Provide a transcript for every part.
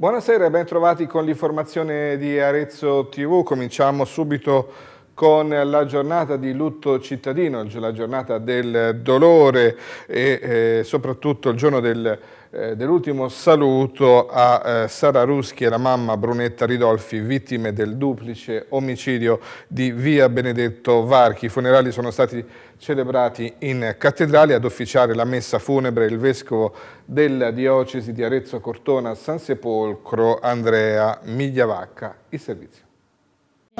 Buonasera e ben trovati con l'informazione di Arezzo TV. Cominciamo subito con la giornata di lutto cittadino, la giornata del dolore e eh, soprattutto il giorno del, eh, dell'ultimo saluto a eh, Sara Ruschi e la mamma Brunetta Ridolfi, vittime del duplice omicidio di via Benedetto Varchi. I funerali sono stati celebrati in cattedrale ad officiare la messa funebre il vescovo della diocesi di Arezzo Cortona San Sepolcro Andrea Migliavacca. Il servizio.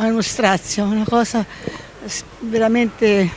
È uno strazio, una cosa veramente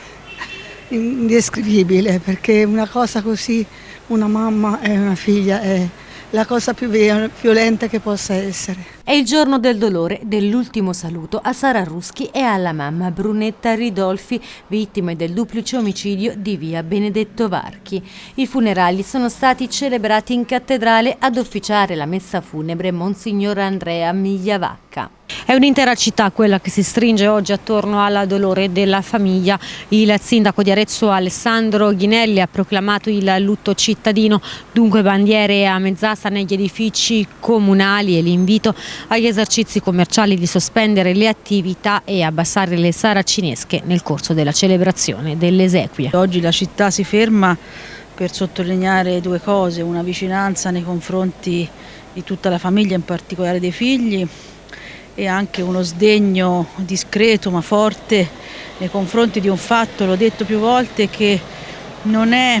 indescrivibile perché una cosa così, una mamma e una figlia è la cosa più violenta che possa essere. È il giorno del dolore dell'ultimo saluto a Sara Ruschi e alla mamma Brunetta Ridolfi, vittime del duplice omicidio di via Benedetto Varchi. I funerali sono stati celebrati in cattedrale ad officiare la messa funebre Monsignor Andrea Migliavacca. È un'intera città quella che si stringe oggi attorno alla dolore della famiglia. Il sindaco di Arezzo Alessandro Ghinelli ha proclamato il lutto cittadino, dunque bandiere a mezz'asta negli edifici comunali e l'invito agli esercizi commerciali di sospendere le attività e abbassare le saracinesche nel corso della celebrazione delle esequie. Oggi la città si ferma per sottolineare due cose, una vicinanza nei confronti di tutta la famiglia, in particolare dei figli, e anche uno sdegno discreto ma forte nei confronti di un fatto, l'ho detto più volte, che non è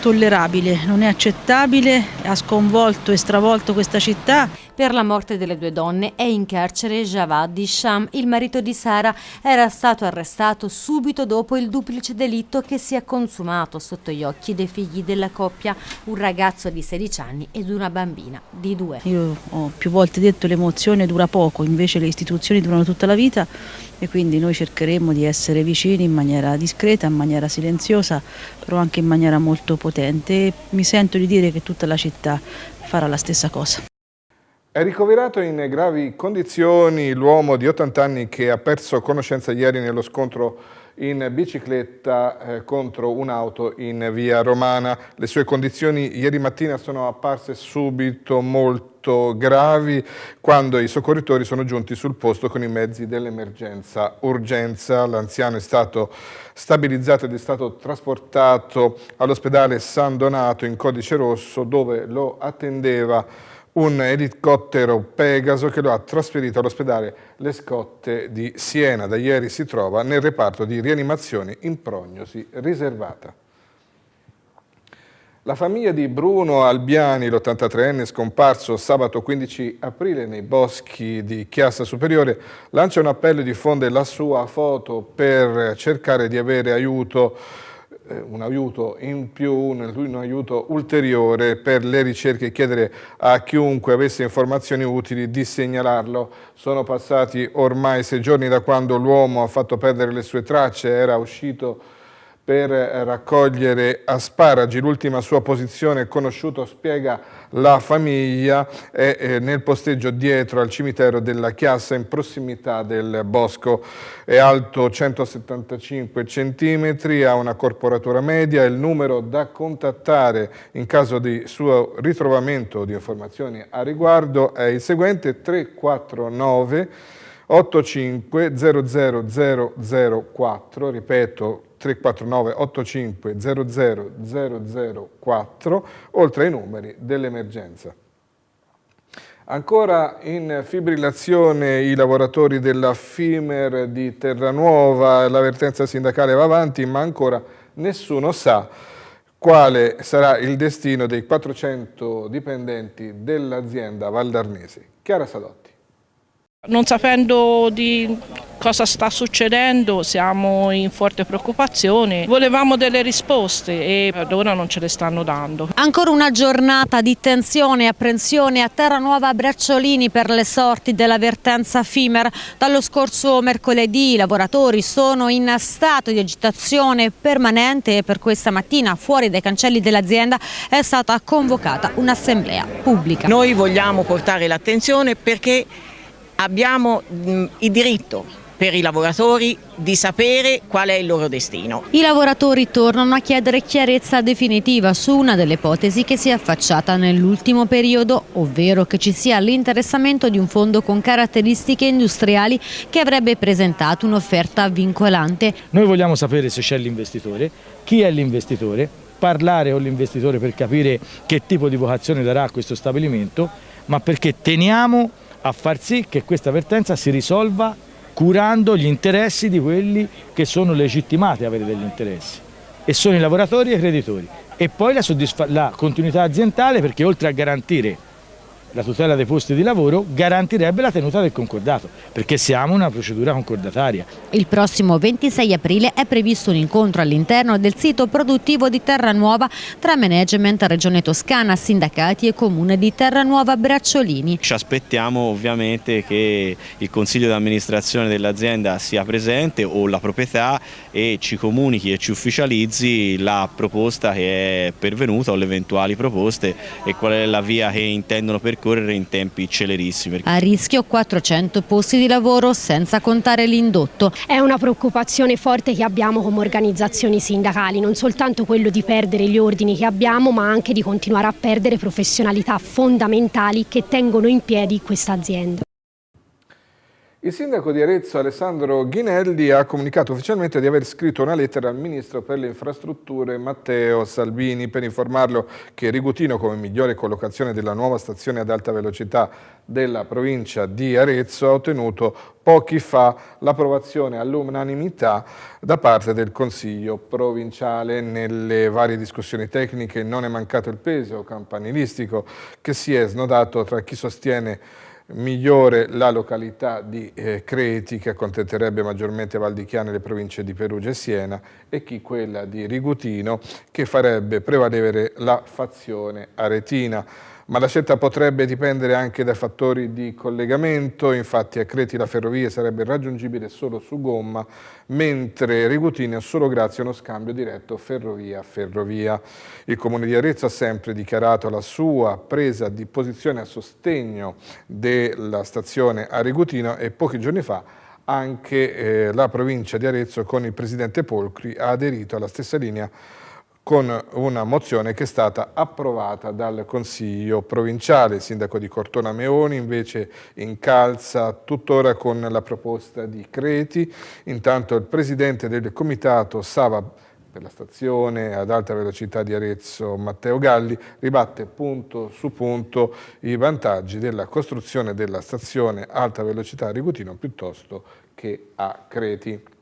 tollerabile, non è accettabile, ha sconvolto e stravolto questa città. Per la morte delle due donne è in carcere Javad Isham, il marito di Sara, era stato arrestato subito dopo il duplice delitto che si è consumato sotto gli occhi dei figli della coppia, un ragazzo di 16 anni ed una bambina di due. Io ho più volte detto l'emozione dura poco, invece le istituzioni durano tutta la vita e quindi noi cercheremo di essere vicini in maniera discreta, in maniera silenziosa, però anche in maniera molto potente mi sento di dire che tutta la città farà la stessa cosa. È ricoverato in gravi condizioni l'uomo di 80 anni che ha perso conoscenza ieri nello scontro in bicicletta eh, contro un'auto in via Romana. Le sue condizioni ieri mattina sono apparse subito molto gravi quando i soccorritori sono giunti sul posto con i mezzi dell'emergenza urgenza. L'anziano è stato stabilizzato ed è stato trasportato all'ospedale San Donato in codice rosso dove lo attendeva un elicottero Pegaso che lo ha trasferito all'ospedale Le Scotte di Siena. Da ieri si trova nel reparto di rianimazione in prognosi riservata. La famiglia di Bruno Albiani, l'83enne scomparso sabato 15 aprile nei boschi di Chiassa Superiore, lancia un appello e diffonde la sua foto per cercare di avere aiuto un aiuto in più, un aiuto ulteriore per le ricerche e chiedere a chiunque avesse informazioni utili di segnalarlo. Sono passati ormai sei giorni da quando l'uomo ha fatto perdere le sue tracce, era uscito per raccogliere asparagi. L'ultima sua posizione conosciuto, spiega la famiglia, è eh, nel posteggio dietro al cimitero della Chiassa in prossimità del bosco. È alto 175 cm, ha una corporatura media. Il numero da contattare in caso di suo ritrovamento di informazioni a riguardo è il seguente 349 85 00004, ripeto 349 85 00 004, oltre ai numeri dell'emergenza. Ancora in fibrillazione i lavoratori della FIMER di Terranuova, l'avvertenza sindacale va avanti, ma ancora nessuno sa quale sarà il destino dei 400 dipendenti dell'azienda Valdarnesi. Chiara Sadotti. Non sapendo di cosa sta succedendo siamo in forte preoccupazione, volevamo delle risposte e ad ora non ce le stanno dando. Ancora una giornata di tensione e apprensione a Terranuova Bracciolini per le sorti dell'avvertenza FIMER. Dallo scorso mercoledì i lavoratori sono in stato di agitazione permanente e per questa mattina fuori dai cancelli dell'azienda è stata convocata un'assemblea pubblica. Noi vogliamo portare l'attenzione perché abbiamo mh, il diritto per i lavoratori di sapere qual è il loro destino. I lavoratori tornano a chiedere chiarezza definitiva su una delle ipotesi che si è affacciata nell'ultimo periodo, ovvero che ci sia l'interessamento di un fondo con caratteristiche industriali che avrebbe presentato un'offerta vincolante. Noi vogliamo sapere se c'è l'investitore, chi è l'investitore, parlare con l'investitore per capire che tipo di vocazione darà a questo stabilimento, ma perché teniamo a far sì che questa vertenza si risolva curando gli interessi di quelli che sono legittimati a avere degli interessi. E sono i lavoratori e i creditori. E poi la, la continuità aziendale perché oltre a garantire la tutela dei posti di lavoro garantirebbe la tenuta del concordato, perché siamo una procedura concordataria. Il prossimo 26 aprile è previsto un incontro all'interno del sito produttivo di Terranuova tra management Regione Toscana, sindacati e comune di Terranuova Bracciolini. Ci aspettiamo ovviamente che il consiglio di amministrazione dell'azienda sia presente o la proprietà e ci comunichi e ci ufficializzi la proposta che è pervenuta o le eventuali proposte e qual è la via che intendono percorrere percorrere in tempi celerissimi. A rischio 400 posti di lavoro senza contare l'indotto. È una preoccupazione forte che abbiamo come organizzazioni sindacali, non soltanto quello di perdere gli ordini che abbiamo ma anche di continuare a perdere professionalità fondamentali che tengono in piedi questa azienda. Il sindaco di Arezzo Alessandro Ghinelli ha comunicato ufficialmente di aver scritto una lettera al ministro per le infrastrutture Matteo Salvini per informarlo che Rigutino come migliore collocazione della nuova stazione ad alta velocità della provincia di Arezzo ha ottenuto pochi fa l'approvazione all'unanimità da parte del Consiglio provinciale. Nelle varie discussioni tecniche non è mancato il peso campanilistico che si è snodato tra chi sostiene migliore la località di eh, Creti che accontenterebbe maggiormente Valdichiana e le province di Perugia e Siena e chi quella di Rigutino che farebbe prevalere la fazione aretina ma la scelta potrebbe dipendere anche dai fattori di collegamento, infatti a Creti la ferrovia sarebbe raggiungibile solo su gomma, mentre Rigutino è solo grazie a uno scambio diretto ferrovia-ferrovia. Il Comune di Arezzo ha sempre dichiarato la sua presa di posizione a sostegno della stazione a Rigutino e pochi giorni fa anche eh, la provincia di Arezzo con il presidente Polcri ha aderito alla stessa linea con una mozione che è stata approvata dal Consiglio provinciale. Il sindaco di Cortona Meoni invece incalza tuttora con la proposta di Creti, intanto il presidente del comitato Sava per la stazione ad alta velocità di Arezzo Matteo Galli ribatte punto su punto i vantaggi della costruzione della stazione alta velocità a Rigutino piuttosto che a Creti.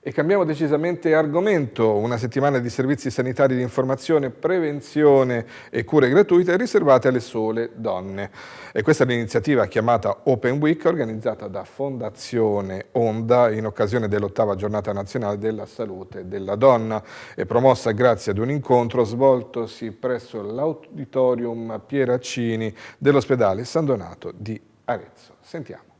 E cambiamo decisamente argomento, una settimana di servizi sanitari di informazione, prevenzione e cure gratuite riservate alle sole donne. E questa è l'iniziativa chiamata Open Week organizzata da Fondazione Onda in occasione dell'ottava giornata nazionale della salute della donna e promossa grazie ad un incontro svoltosi presso l'auditorium Pieraccini dell'ospedale San Donato di Arezzo. Sentiamo.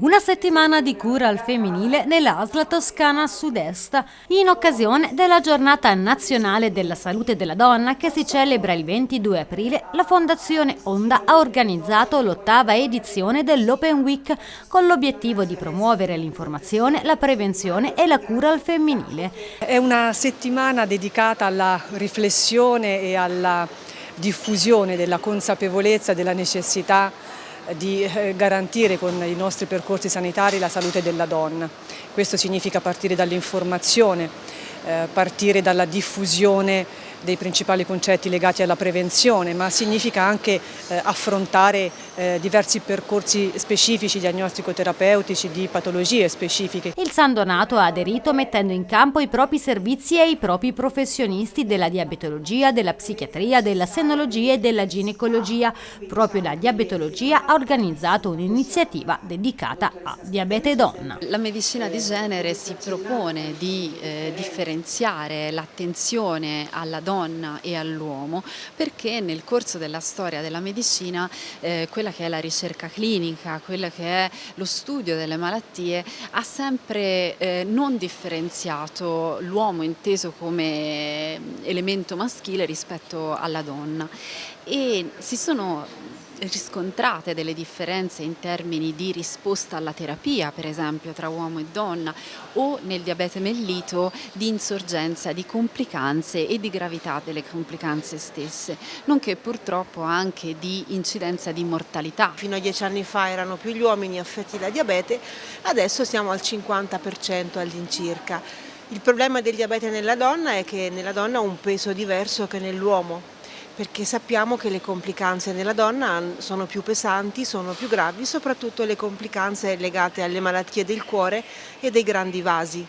Una settimana di cura al femminile nell'ASLA Toscana Sud-Est, in occasione della giornata nazionale della salute della donna che si celebra il 22 aprile, la Fondazione Onda ha organizzato l'ottava edizione dell'Open Week con l'obiettivo di promuovere l'informazione, la prevenzione e la cura al femminile. È una settimana dedicata alla riflessione e alla diffusione della consapevolezza della necessità di eh, garantire con i nostri percorsi sanitari la salute della donna. Questo significa partire dall'informazione, eh, partire dalla diffusione dei principali concetti legati alla prevenzione, ma significa anche eh, affrontare eh, diversi percorsi specifici diagnostico-terapeutici di patologie specifiche. Il San Donato ha aderito mettendo in campo i propri servizi e i propri professionisti della diabetologia, della psichiatria, della senologia e della ginecologia. Proprio la diabetologia ha organizzato un'iniziativa dedicata a diabete donna. La medicina di genere si propone di eh, differenziare l'attenzione alla donna donna e all'uomo perché nel corso della storia della medicina eh, quella che è la ricerca clinica, quella che è lo studio delle malattie ha sempre eh, non differenziato l'uomo inteso come elemento maschile rispetto alla donna. E si sono riscontrate delle differenze in termini di risposta alla terapia, per esempio tra uomo e donna, o nel diabete mellito di insorgenza di complicanze e di gravità delle complicanze stesse, nonché purtroppo anche di incidenza di mortalità. Fino a dieci anni fa erano più gli uomini affetti da diabete, adesso siamo al 50% all'incirca. Il problema del diabete nella donna è che nella donna ha un peso diverso che nell'uomo perché sappiamo che le complicanze nella donna sono più pesanti, sono più gravi, soprattutto le complicanze legate alle malattie del cuore e dei grandi vasi.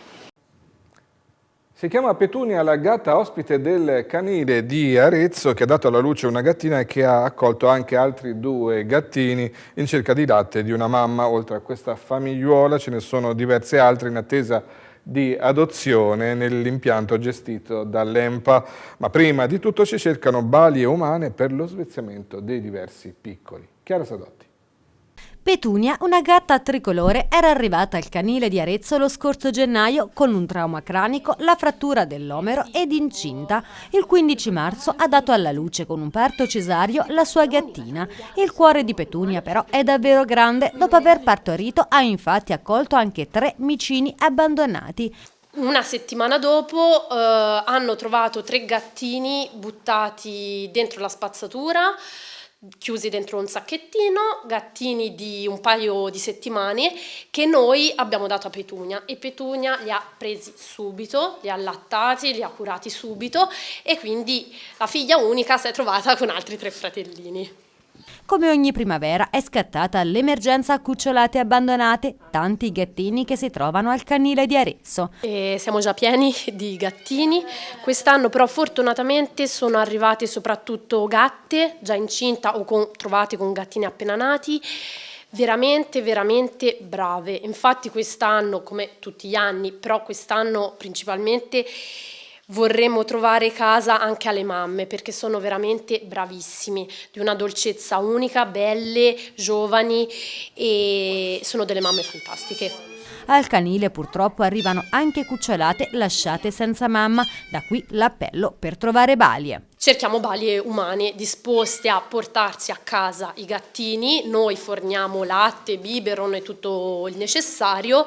Si chiama Petunia la gatta ospite del canile di Arezzo che ha dato alla luce una gattina e che ha accolto anche altri due gattini in cerca di latte di una mamma. Oltre a questa famigliuola ce ne sono diverse altre in attesa di adozione nell'impianto gestito dall'EMPA, ma prima di tutto si cercano balie umane per lo svezzamento dei diversi piccoli. Chiara Sadotti. Petunia, una gatta tricolore, era arrivata al canile di Arezzo lo scorso gennaio con un trauma cranico, la frattura dell'omero ed incinta. Il 15 marzo ha dato alla luce con un parto cesario la sua gattina. Il cuore di Petunia però è davvero grande. Dopo aver partorito ha infatti accolto anche tre micini abbandonati. Una settimana dopo eh, hanno trovato tre gattini buttati dentro la spazzatura chiusi dentro un sacchettino, gattini di un paio di settimane che noi abbiamo dato a Petunia e Petunia li ha presi subito, li ha allattati, li ha curati subito e quindi la figlia unica si è trovata con altri tre fratellini. Come ogni primavera è scattata l'emergenza cucciolate abbandonate, tanti gattini che si trovano al canile di Arezzo. E siamo già pieni di gattini, quest'anno però fortunatamente sono arrivate soprattutto gatte già incinta o con, trovate con gattini appena nati. Veramente veramente brave. Infatti quest'anno come tutti gli anni però quest'anno principalmente vorremmo trovare casa anche alle mamme perché sono veramente bravissimi, di una dolcezza unica, belle, giovani e sono delle mamme fantastiche. Al canile purtroppo arrivano anche cucciolate lasciate senza mamma, da qui l'appello per trovare balie. Cerchiamo balie umane disposte a portarsi a casa i gattini, noi forniamo latte, biberon e tutto il necessario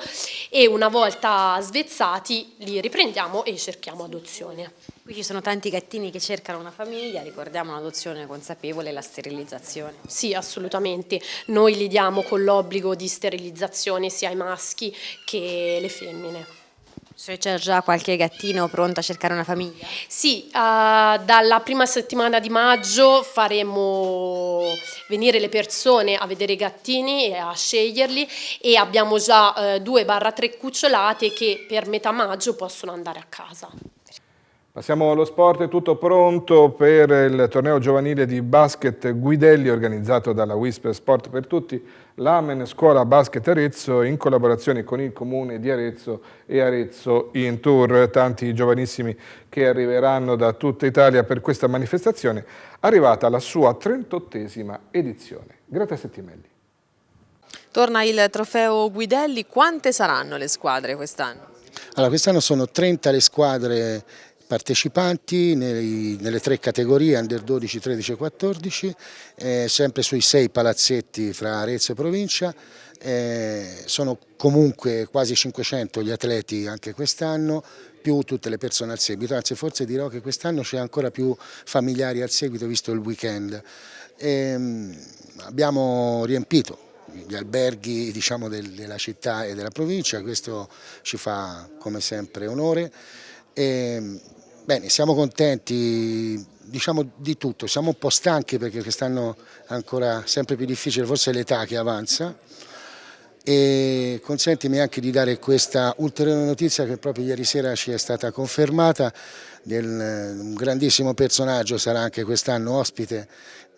e una volta svezzati li riprendiamo e cerchiamo adozione. Qui ci sono tanti gattini che cercano una famiglia, ricordiamo un'adozione consapevole e la sterilizzazione. Sì, assolutamente. Noi li diamo con l'obbligo di sterilizzazione sia ai maschi che le femmine. C'è già qualche gattino pronto a cercare una famiglia? Sì, uh, dalla prima settimana di maggio faremo venire le persone a vedere i gattini e a sceglierli e abbiamo già uh, 2-3 cucciolate che per metà maggio possono andare a casa. Passiamo allo sport, è tutto pronto per il torneo giovanile di basket Guidelli organizzato dalla Whisper Sport per Tutti, l'Amen Scuola Basket Arezzo in collaborazione con il Comune di Arezzo e Arezzo in Tour. Tanti giovanissimi che arriveranno da tutta Italia per questa manifestazione, arrivata alla sua 38esima edizione. Greta Settimelli. Torna il trofeo Guidelli, quante saranno le squadre quest'anno? Allora, quest'anno sono 30 le squadre partecipanti nei, nelle tre categorie under 12, 13 e 14, eh, sempre sui sei palazzetti fra Arezzo e provincia, eh, sono comunque quasi 500 gli atleti anche quest'anno, più tutte le persone al seguito, anzi forse dirò che quest'anno c'è ancora più familiari al seguito visto il weekend. Eh, abbiamo riempito gli alberghi diciamo, del, della città e della provincia, questo ci fa come sempre onore. E Bene, siamo contenti diciamo di tutto, siamo un po' stanchi perché quest'anno è ancora sempre più difficile, forse l'età che avanza. E consentimi anche di dare questa ulteriore notizia che proprio ieri sera ci è stata confermata, del, un grandissimo personaggio sarà anche quest'anno ospite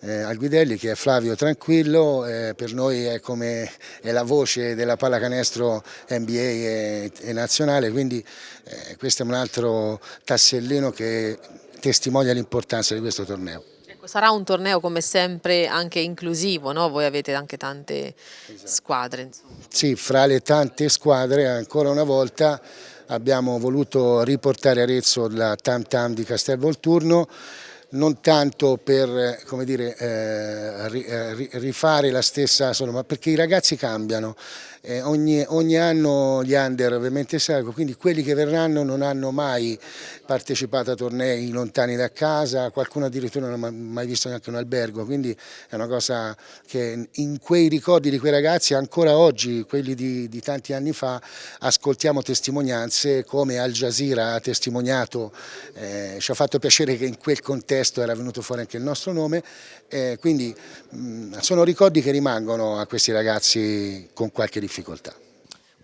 eh, al Guidelli che è Flavio Tranquillo, eh, per noi è come è la voce della pallacanestro NBA e, e nazionale, quindi eh, questo è un altro tassellino che testimonia l'importanza di questo torneo. Ecco, sarà un torneo come sempre anche inclusivo, no? voi avete anche tante esatto. squadre. Insomma. Sì, fra le tante squadre ancora una volta abbiamo voluto riportare Arezzo la Tam Tam di Castel Volturno non tanto per dire, eh, rifare la stessa, ma perché i ragazzi cambiano. Eh, ogni, ogni, anno gli under ovviamente salgono, quindi quelli che verranno non hanno mai partecipato a tornei lontani da casa, qualcuno addirittura non ha mai visto neanche un albergo, quindi è una cosa che in quei ricordi di quei ragazzi ancora oggi, quelli di, di tanti anni fa, ascoltiamo testimonianze come Al Jazeera ha testimoniato, eh, ci ha fatto piacere che in quel contesto era venuto fuori anche il nostro nome, eh, quindi mh, sono ricordi che rimangono a questi ragazzi con qualche difficoltà difficoltà.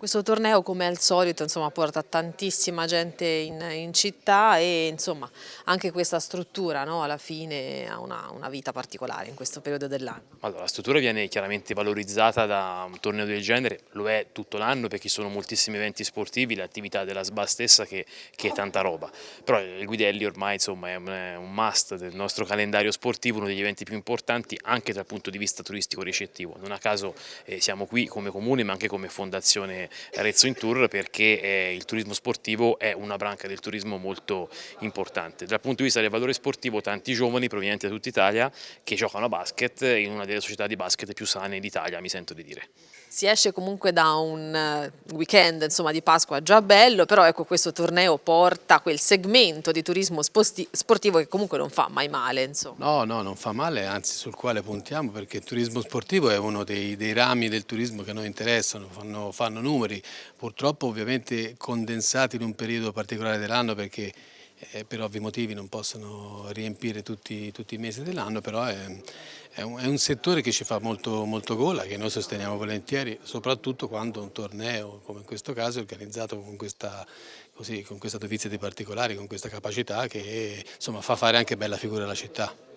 Questo torneo come al solito insomma, porta tantissima gente in, in città e insomma, anche questa struttura no, alla fine ha una, una, vita particolare in questo periodo dell'anno. Allora, la struttura viene chiaramente valorizzata da un torneo del genere, lo è tutto l'anno perché ci sono moltissimi eventi sportivi, l'attività della SBA stessa che, che, è tanta roba, però il Guidelli ormai insomma, è, un, è un must del nostro calendario sportivo, uno degli eventi più importanti anche dal punto di vista turistico ricettivo, non a caso eh, siamo qui come comune ma anche come fondazione Arezzo in Tour perché eh, il turismo sportivo è una branca del turismo molto importante. Dal punto di vista del valore sportivo tanti giovani provenienti da tutta Italia che giocano a basket in una delle società di basket più sane d'Italia mi sento di dire si esce comunque da un eh, weekend insomma, di Pasqua già bello, però ecco questo torneo porta quel segmento di turismo sportivo che comunque non fa mai male. Insomma. No, no, non fa male, anzi sul quale puntiamo perché il turismo sportivo è uno dei, dei rami del turismo che a noi interessano, fanno, fanno numeri, purtroppo ovviamente condensati in un periodo particolare dell'anno perché eh, per ovvi motivi non possono riempire tutti, tutti i mesi dell'anno, però è, è, un, è, un, settore che ci fa molto, molto gola, che noi sosteniamo volentieri, soprattutto quando un torneo, come in questo caso, è organizzato con questa, così, con questa dovizia di particolari, con questa capacità che insomma, fa fare anche bella figura alla città.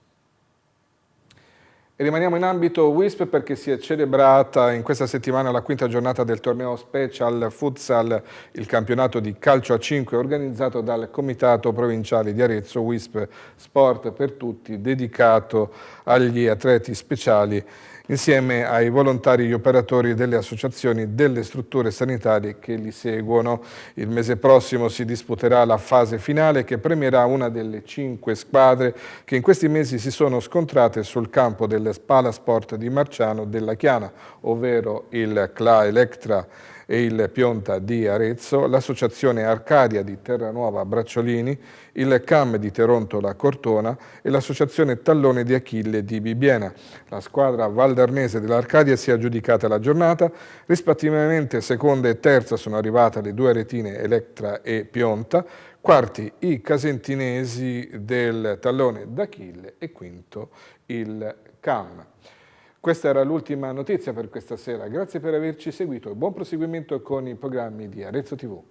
E rimaniamo in ambito WISP perché si è celebrata in questa settimana la quinta giornata del torneo Special Futsal, il campionato di calcio a 5 organizzato dal Comitato Provinciale di Arezzo WISP Sport per Tutti, dedicato agli atleti speciali insieme ai volontari e gli operatori delle associazioni delle strutture sanitarie che li seguono. Il mese prossimo si disputerà la fase finale che premierà una delle cinque squadre che in questi mesi si sono scontrate sul campo del Spalasport di Marciano della Chiana, ovvero il CLA Electra e il Pionta di Arezzo, l'Associazione Arcadia di Terranuova Bracciolini, il CAM di Terontola Cortona e l'Associazione Tallone di Achille di Bibiena. La squadra valdarnese dell'Arcadia si è aggiudicata la giornata, rispettivamente seconda e terza sono arrivate le due retine Electra e Pionta, quarti i casentinesi del Tallone d'Achille e quinto il CAM. Questa era l'ultima notizia per questa sera. Grazie per averci seguito e buon proseguimento con i programmi di Arezzo TV.